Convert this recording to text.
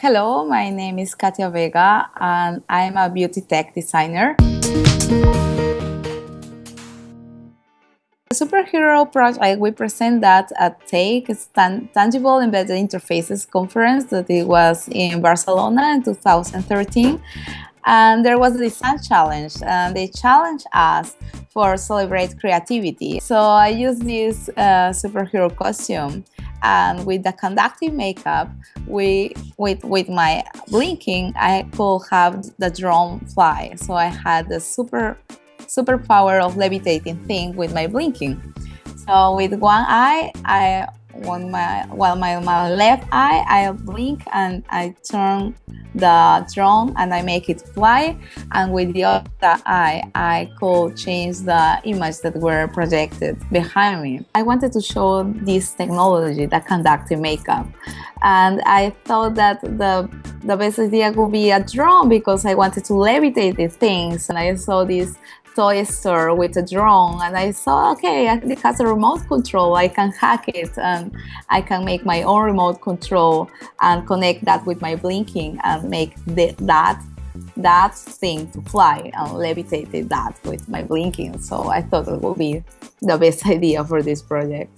Hello, my name is Katia Vega and I'm a beauty tech designer. The superhero project, we present that at TEI, it's Tangible Embedded Interfaces Conference that it was in Barcelona in 2013. And there was a design challenge and they challenged us for celebrate creativity. So I used this uh, superhero costume and with the conductive makeup, we with with my blinking, I could have the drone fly. So I had the super super power of levitating thing with my blinking. So with one eye, I on my while my, my left eye I blink and I turn the drone and I make it fly. And with the other eye I could change the image that were projected behind me. I wanted to show this technology, the conductive makeup. And I thought that the the best idea would be a drone because I wanted to levitate these things. And I saw this toy store with a drone and I saw, okay, it has a remote control. I can hack it and I can make my own remote control and connect that with my blinking and make the, that that thing to fly and levitate that with my blinking. So I thought it would be the best idea for this project.